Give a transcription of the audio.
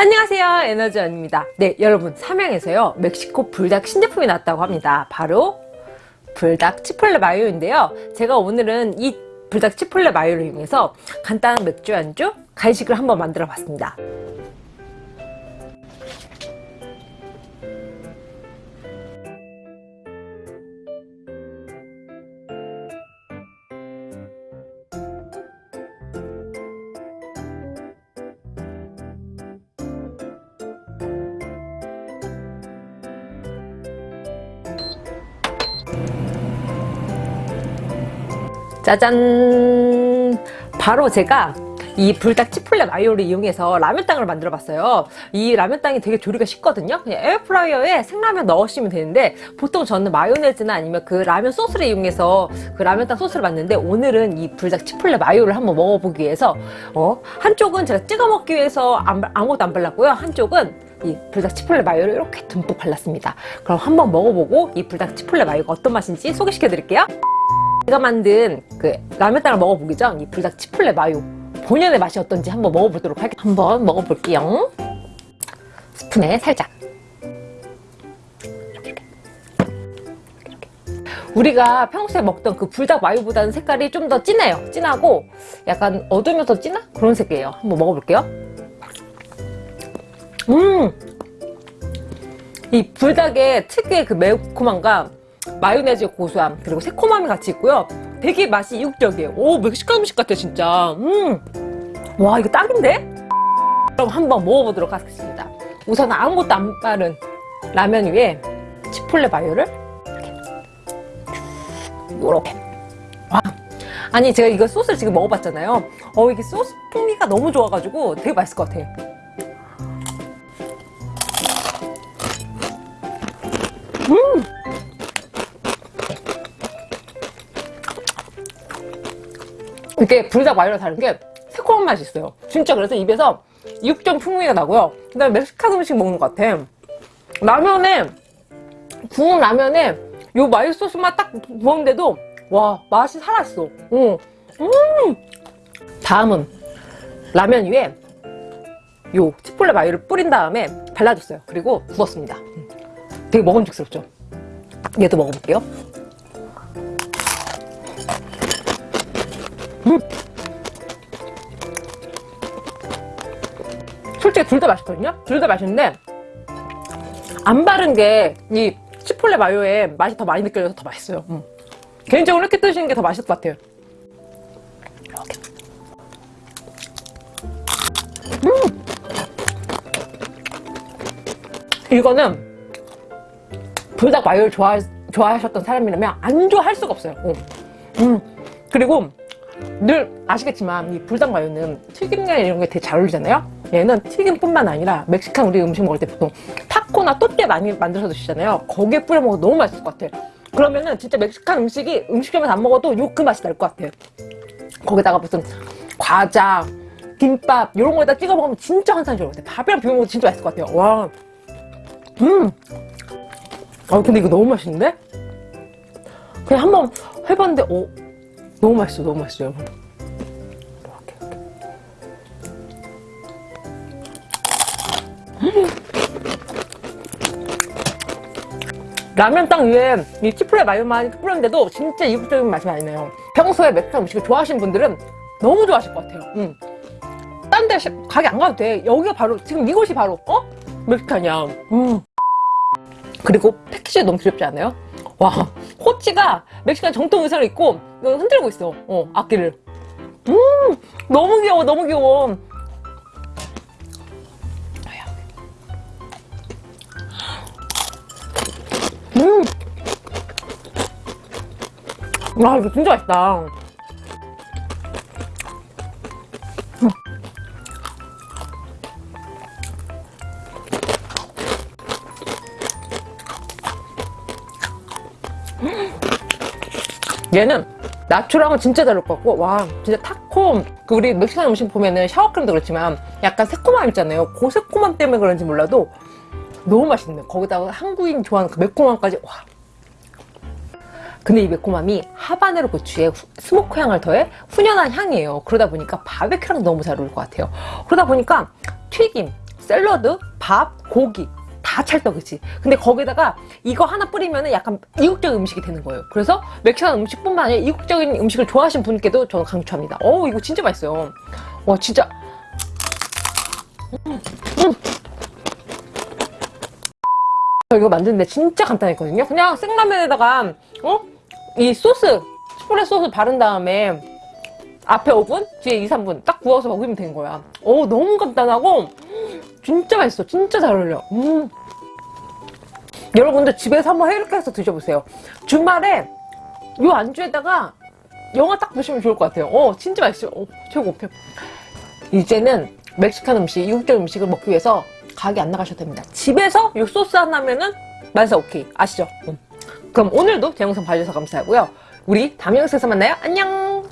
안녕하세요. 에너지원입니다. 네 여러분 삼양에서요. 멕시코 불닭 신제품이 나왔다고 합니다. 바로 불닭 치폴레 마요인데요. 제가 오늘은 이 불닭 치폴레 마요를 이용해서 간단한 맥주 안주 간식을 한번 만들어 봤습니다 짜잔. 바로 제가 이 불닭 치폴레 마요를 이용해서 라면땅을 만들어 봤어요. 이 라면땅이 되게 조리가 쉽거든요. 그냥 에어프라이어에 생라면 넣으시면 되는데 보통 저는 마요네즈나 아니면 그 라면 소스를 이용해서 그 라면땅 소스를 만드는데 오늘은 이 불닭 치폴레 마요를 한번 먹어보기 위해서 어, 한쪽은 제가 찍어 먹기 위해서 아무것도 안 발랐고요. 한쪽은 이 불닭 치폴레 마요를 이렇게 듬뿍 발랐습니다. 그럼 한번 먹어보고 이 불닭 치폴레 마요가 어떤 맛인지 소개시켜 드릴게요 제가 만든 그 라면땅을 먹어보기 전이 불닭 치폴레 마요. 본연의 맛이 어떤지 한번 먹어보도록 할게요 한번 먹어볼게요. 스푼에 살짝. 우리가 평소에 먹던 그 불닭 마요보다는 색깔이 좀 더 진해요. 진하고 약간 어두면서 진한 그런 색이에요. 한번 먹어볼게요. 음! 이 불닭의 특유의 그 매콤함과 마요네즈의 고소함 그리고 새콤함이 같이 있고요. 되게 맛이 이국적이에요. 오 멕시칸 음식 같아 진짜. 음와 이거 딱인데? 그럼 한번 먹어보도록 하겠습니다. 우선 아무것도 안 바른 라면 위에 치폴레 마요를 이렇게 요렇게. 와 아니 제가 이거 소스를 지금 먹어봤잖아요. 어 이게 소스 풍미가 너무 좋아가지고 되게 맛있을 것 같아요 이게 불닭 마요랑 다른 게 새콤한 맛이 있어요. 진짜 그래서 입에서 육전 풍미가 나고요. 그 다음에 멕시칸 음식 먹는 것 같아. 라면에 구운 라면에 요 마요 소스만 딱 부었는데도 와 맛이 살아있어. 응. 음. 다음은 라면 위에 요 치폴레 마요를 뿌린 다음에 발라줬어요. 그리고 구웠습니다. 되게 먹음직스럽죠? 얘도 먹어볼게요 솔직히 둘 다 맛있거든요? 둘 다 맛있는데 안 바른 게 이 치폴레 마요에 맛이 더 많이 느껴져서 더 맛있어요 음. 개인적으로 이렇게 드시는 게 더 맛있을 것 같아요 이렇게 음. 이거는 불닭 마요를 좋아, 좋아하셨던 사람이라면 안 좋아할 수가 없어요 음. 음. 그리고 늘 아시겠지만 이 불닭마요는 튀김이나 이런 게 되게 잘 어울리잖아요? 얘는 튀김뿐만 아니라 멕시칸 우리 음식 먹을 때 보통 타코나 또띠 많이 만들어서 드시잖아요. 거기에 뿌려 먹어도 너무 맛있을 것 같아. 그러면은 진짜 멕시칸 음식이 음식점에서 안 먹어도 요 그 맛이 날 것 같아. 거기다가 무슨 과자 김밥 이런 거에다 찍어 먹으면 진짜 환상적일 것 같아. 밥이랑 비벼 먹어도 진짜 맛있을 것 같아요. 와. 음. 아 근데 이거 너무 맛있는데? 그냥 한번 해봤는데 어 너무 맛있어 너무 맛있어 여러분 음. 라면 땅 위에 이 치플레 마요만 뿌렸는데도 진짜 이국적인 맛이 많이 나요 평소에 멕시칸 음식을 좋아하시는 분들은 너무 좋아하실 것 같아요 음. 딴데 가게 안 가도 돼 여기가 바로 지금 이곳이 바로 어? 멕시칸이야 음. 그리고 패키지 너무 귀엽지 않아요? 와 호치가 멕시칸 정통 의상을 입고 흔들고 있어. 어 악기를. 음 너무 귀여워 너무 귀여워. 음. 와 이거 진짜 맛있다 얘는 나초랑은 진짜 다를 것 같고 와 진짜 타코 그 우리 멕시칸 음식 보면은 sour cream도 그렇지만 약간 새콤함 있잖아요. 그 새콤함 때문에 그런지 몰라도 너무 맛있네 거기다가 한국인 좋아하는 그 매콤함까지 와. 근데 이 매콤함이 하바네로 고추에 smoke 향을 더해 훈연한 향이에요. 그러다 보니까 바베큐랑 너무 잘 어울릴 것 같아요. 그러다 보니까 튀김 샐러드, 밥, 고기 다 찰떡이지. 근데 거기다가 이거 하나 뿌리면 약간 이국적인 음식이 되는 거예요. 그래서 멕시칸 음식뿐만 아니라 이국적인 음식을 좋아하시는 분께도 저는 강추합니다. 어 이거 진짜 맛있어요. 와 진짜 음, 음. 저 이거 만드는데 진짜 간단했거든요. 그냥 생라면에다가 어? 이 소스 스프레 소스 바른 다음에 앞에 5분, 뒤에 2, 3분 딱 구워서 먹으면 되는 거야. 오 너무 간단하고 진짜 맛있어. 진짜 잘 어울려. 음. 여러분들 집에서 한번 이렇게 해서 드셔보세요. 주말에 요 안주에다가 영화 딱 보시면 좋을 것 같아요. 어 진짜 맛있어요. 어, 최고 최고. 이제는 멕시칸 음식, 이국적 음식을 먹기 위해서 가게 안 나가셔도 됩니다. 집에서 요 소스 하나면은 만사 오케이. 아시죠? 음. 그럼 오늘도 제 영상 봐주셔서 감사하고요. 우리 다음 영상에서 만나요. 안녕!